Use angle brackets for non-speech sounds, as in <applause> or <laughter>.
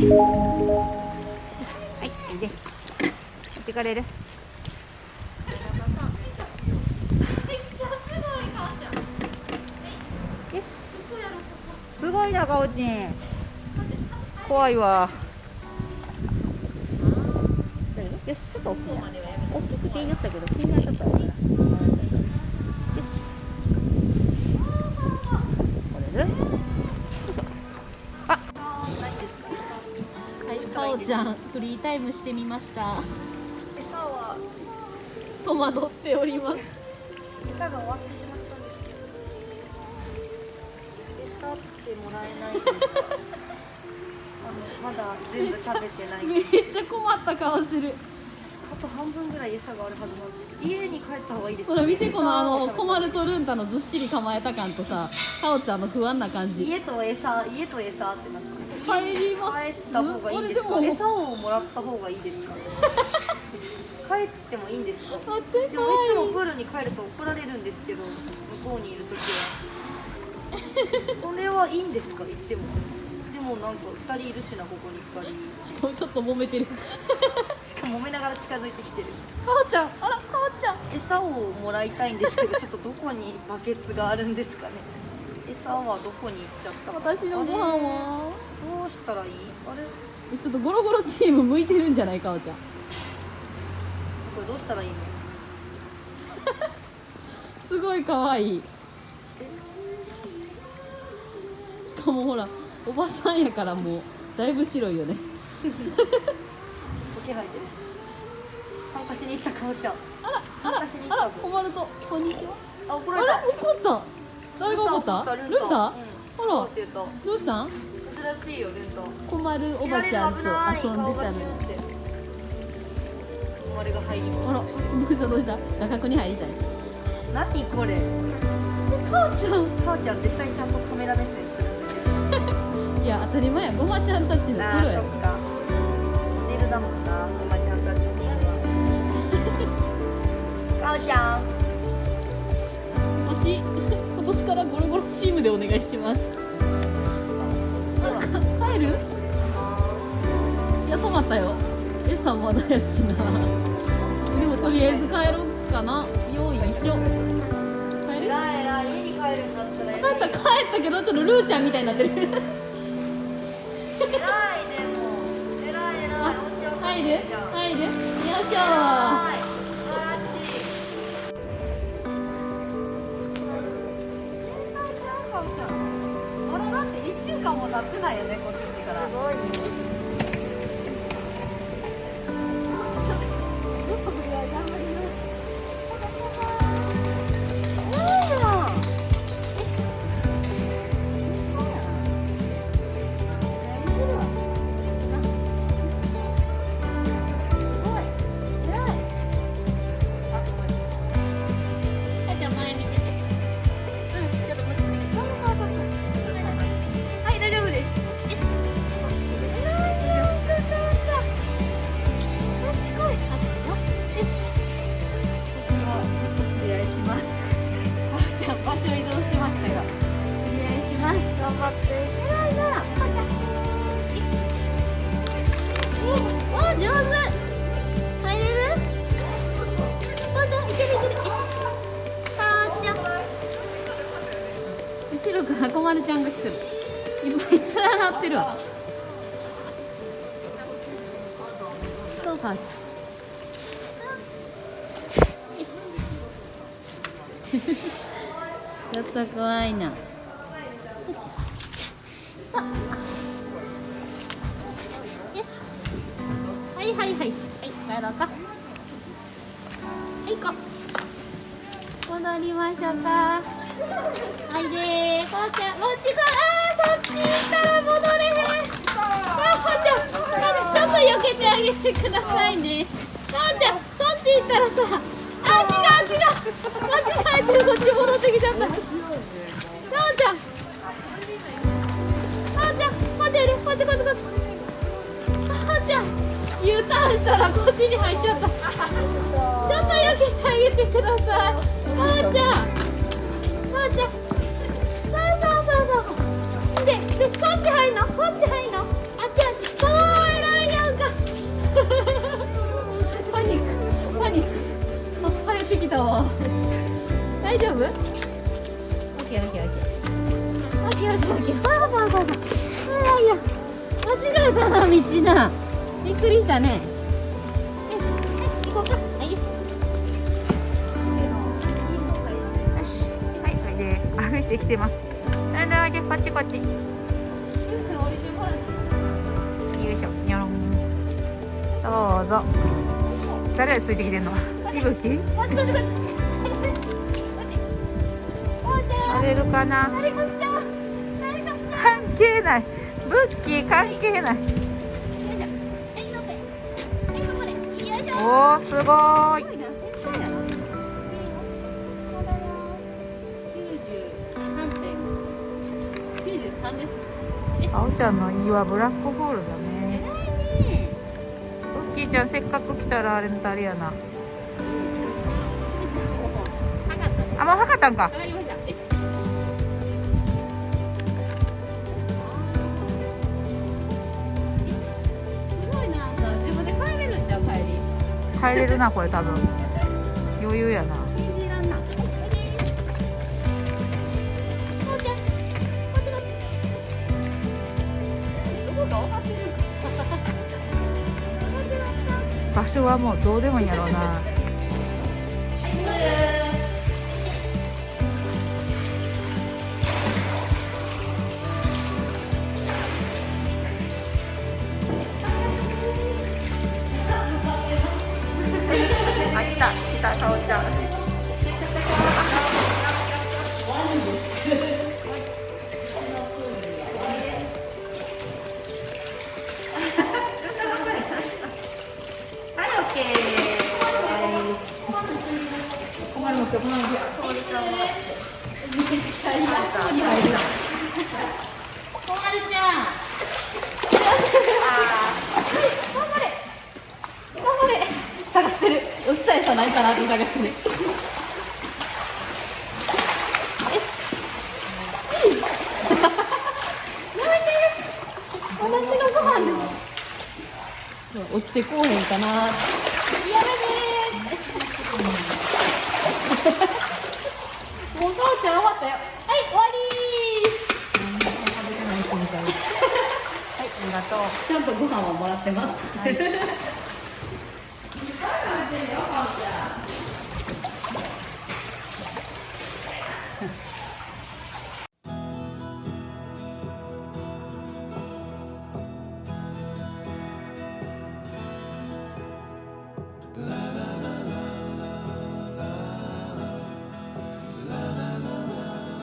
はいおいで持ってかれる？よし。すごいなかおちん怖いわ。よしちょっと大きいな。大きくて言いよったけど気になっちゃったから。よし。これでかおちゃん、フリータイムしてみました。餌は戸惑っております。餌が終わってしまったんですけど餌ってもらえないですかあのまだ全部食べてないめっちゃ困った顔してる。あと半分ぐらい餌があるはずなんですけど家に帰った方がいいですかほら見てこのあの餌を困るとルンタのずっしり構えた感とさ、かおちゃんの不安な感じ。家と餌家と餌ってなって帰ります。帰った方がいいですか？餌をもらった方がいいですか？<laughs> 帰ってもいいんですか？でもいつもプールに帰ると怒られるんですけど向こうにいる時は。<laughs> これはいいんですか？言っても。でもなんか2人いるしなここに2人。しかもちょっと揉めてる。<laughs> しかも揉めながら近づいてきてる。かおちゃん、あらかおちゃん。餌をもらいたいんですけどちょっとどこにバケツがあるんですかね？餌はどこに行っちゃったか私のご飯は。どうしたらいい？あれ？えちょっとゴロゴロチーム向いてるんじゃないかおちゃん。これどうしたらいいの？<laughs> すごい可愛い。しかもほら、おばさんやからもうだいぶ白いよね。<laughs> 時入ってる。し参加しに行ったかおちゃん。あら、あ参ら加しに、行ったあら、困ると、こんにちは。あ怒られた。怒った。誰が怒った？ルンタ。うん。あら。どうしたん？珍しいよルンタ困るおばちゃんと遊んでたの顔がシュンって生まれが入りあらどうした？どうした？画角に入りたい。何これ？かおちゃん。かおちゃん絶対ちゃんとカメラ目線するんだけど。<laughs> いや当たり前や。ごまちゃんたちのプロや。そっか。モデルだもんな。<laughs> おばちゃん。たちちゃん。<laughs> 私今年からゴロゴロチームでお願いしまする？いや止まったよ。餌まだやしな。でもとりあえず帰ろうかな。よいしょ。帰る？えらいえらい家に帰るんだったら帰った帰ったけどちょっとルーちゃんみたいになってる。えらいでもえらいえらい入る？入る？ろからこまるちゃんが来てる。いっぱい連なってるわ。そう母ちゃんよし。ちょっと怖いな。よし。はいはいはい。はい帰ろうか。はい行こう。戻りましょうか。はいでー。こうちゃん、こっちこ、あー、そっち行ったら戻れへん。あ、こうちゃん、ちょっと避けてあげてくださいね。こうちゃん、そっち行ったらさ、あ、違う違う。間違えてこっち戻ってきちゃった。こうちゃん。こうちゃん、こっちおいで、こっちこっちこっち。こうちゃん、U ターンしたらこっちに入っちゃった。ちょっと避けてあげてください。こうちゃん。そうちゃそうそうそうそうででそっち。入んのそっち入んのあっちあっちそうらいやんかパニック。パニック。あ入ってきたわ大丈夫 ?OKOKOKOKOKOK そうそうそうそう偉いや間違えたな道なびっくりしたねできてます。だんだんおいでこっちこっちよいしょ。にょろんどうぞ。誰がついてきてんの？いぶき乗れるかな？関係ない。ブッキー関係ない。おーすごーい93です。あおちゃんの家はブラックホールだね。偉いね。ブッキーちゃんせっかく来たらあれのあれやな。あもう測ったんか。上がりました。よしすごいな。んか自分で帰れるんちゃう帰り。帰れるなこれ多分。余裕やな場所はもうどうでもいいんやろうな。<laughs> 落ちたやつはないかなって探してる。よし。私のご飯です。落ちてこうへんかな。やめてー。もう母ちゃん終わったよ。はい、終わり <laughs> はい、ありがとう。ちゃんとご飯はもらってます。